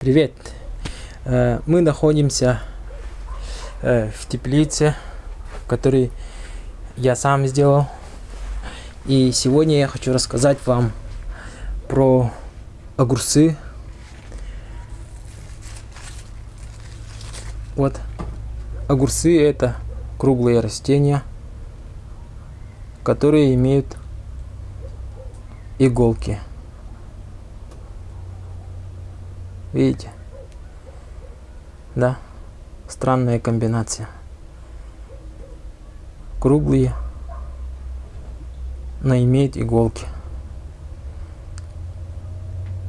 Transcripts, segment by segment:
Привет! Э, мы находимся э, в теплице, который я сам сделал. И сегодня я хочу рассказать вам про огурцы. Вот, огурцы это круглые растения, которые имеют иголки. Видите? Да, странная комбинация. Круглые, но имеет иголки.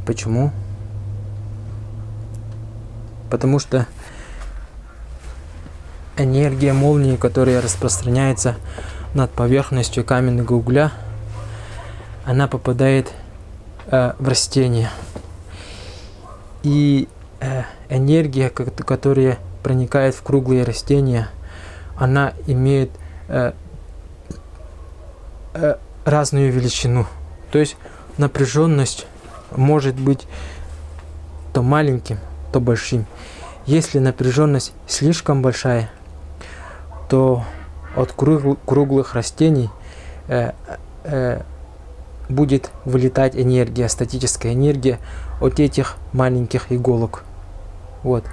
Почему? Потому что энергия молнии, которая распространяется над поверхностью каменного угля, она попадает э, в растение. И э, энергия, которая проникает в круглые растения, она имеет э, э, разную величину. То есть напряженность может быть то маленьким, то большим. Если напряженность слишком большая, то от круглых растений э, э, будет вылетать энергия, статическая энергия от этих маленьких иголок. Вот.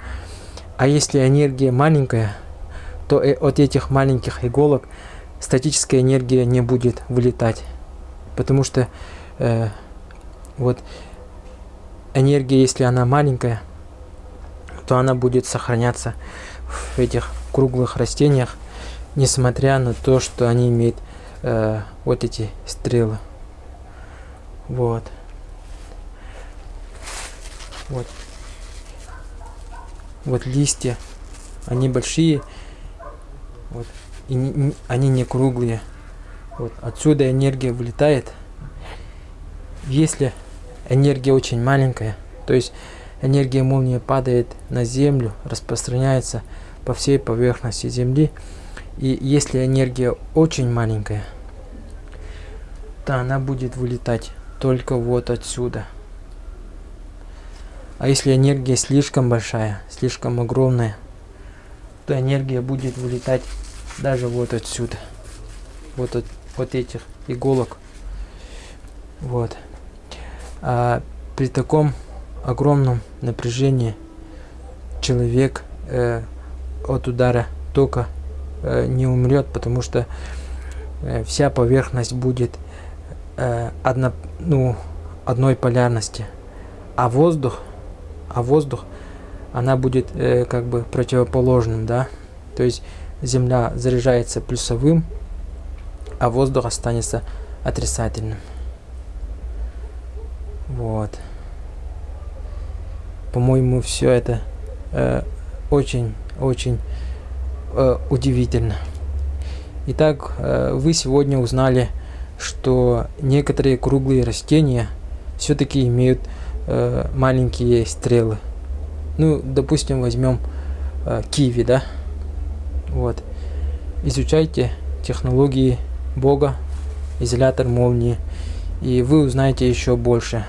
А если энергия маленькая, то от этих маленьких иголок статическая энергия не будет вылетать. Потому что э, вот энергия, если она маленькая, то она будет сохраняться в этих круглых растениях, несмотря на то, что они имеют э, вот эти стрелы. Вот. Вот. Вот листья. Они большие. Вот. И не, не, они не круглые. Вот. Отсюда энергия вылетает. Если энергия очень маленькая, то есть энергия молнии падает на землю, распространяется по всей поверхности земли. И если энергия очень маленькая, то она будет вылетать только вот отсюда. А если энергия слишком большая, слишком огромная, то энергия будет вылетать даже вот отсюда. Вот от вот этих иголок. Вот. А при таком огромном напряжении человек э, от удара тока э, не умрет, потому что э, вся поверхность будет э, одно, ну, одной полярности. А воздух, а воздух, она будет э, как бы противоположным, да. То есть Земля заряжается плюсовым, а воздух останется отрицательным. Вот. По-моему, все это очень-очень э, э, удивительно. Итак, э, вы сегодня узнали что некоторые круглые растения все-таки имеют э, маленькие стрелы. Ну, допустим, возьмем э, киви, да? Вот. Изучайте технологии Бога, изолятор молнии, и вы узнаете еще больше.